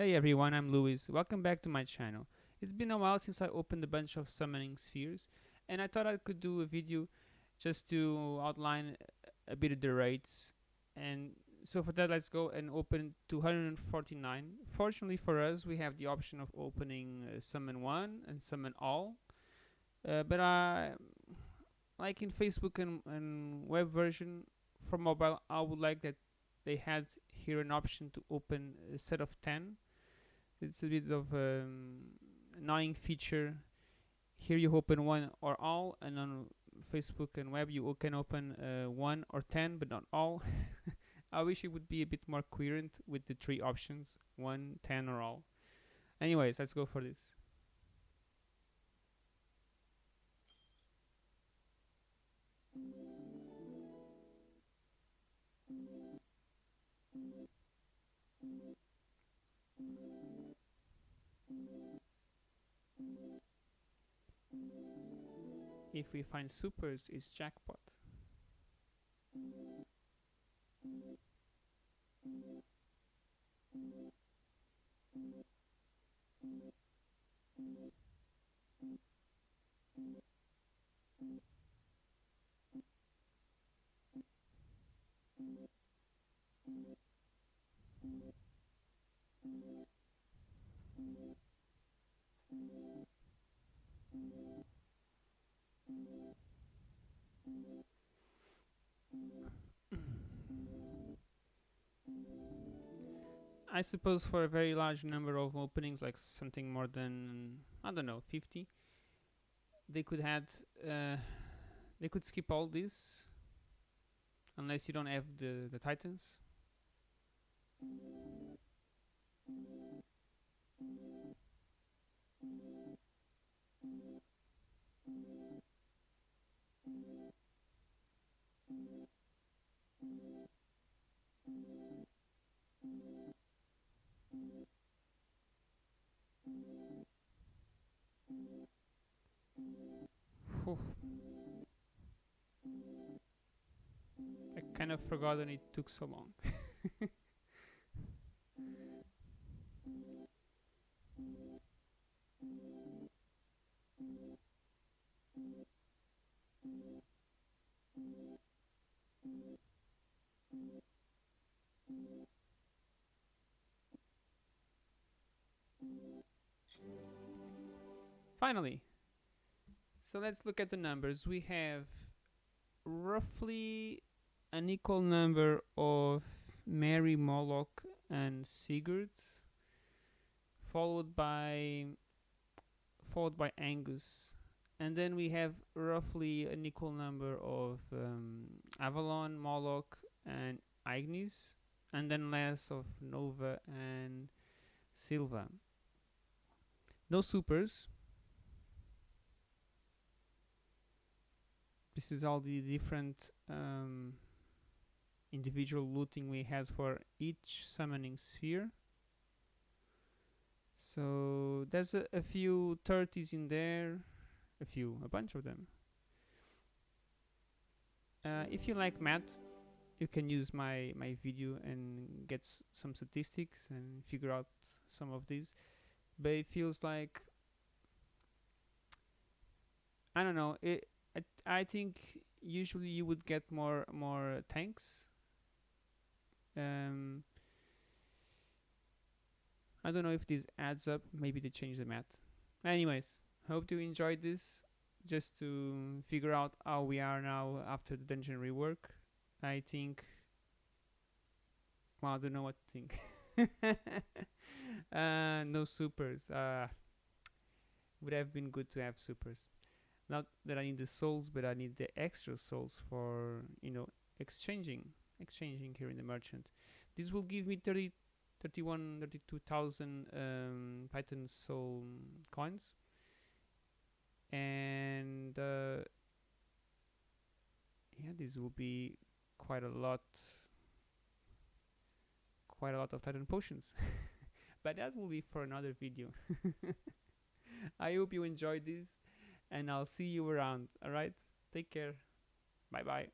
Hey everyone, I'm Luis. Welcome back to my channel. It's been a while since I opened a bunch of summoning spheres and I thought I could do a video just to outline a bit of the rates and so for that let's go and open 249. Fortunately for us we have the option of opening uh, summon 1 and summon all uh, but I like in Facebook and, and web version for mobile I would like that they had here an option to open a set of 10 it's a bit of um, annoying feature. Here you open one or all and on Facebook and web you can open uh, one or 10 but not all. I wish it would be a bit more coherent with the three options one ten or all. Anyways let's go for this If we find supers, it's jackpot. I suppose for a very large number of openings, like something more than I don't know, 50, they could add, uh, they could skip all this, unless you don't have the the titans. I kind of forgot that it took so long. Finally, so let's look at the numbers. We have roughly an equal number of Mairi, Moloch, and Sigurd, followed by followed by Angus, and then we have roughly an equal number of um, Avalon, Moloch, and Ignis, and then less of Nova and Sylva. No supers, this is all the different um, individual looting we had for each summoning sphere. So there's a, a few 30s in there a few a bunch of them. Uh, if you like math you can use my my video and get some statistics and figure out some of these. But it feels like I don't know it I, I think usually you would get more more tanks. Um, I don't know if this adds up. Maybe they change the math. Anyways, hope you enjoyed this. Just to figure out how we are now after the dungeon rework. I think. Well, I don't know what to think. uh, no supers. Uh, would have been good to have supers not that I need the souls but I need the extra souls for you know exchanging exchanging here in the merchant. This will give me 30 31 32,000 um, Titan soul coins. And uh, yeah this will be quite a lot quite a lot of Titan potions. But that will be for another video. I hope you enjoyed this and I'll see you around. Alright? Take care. Bye bye.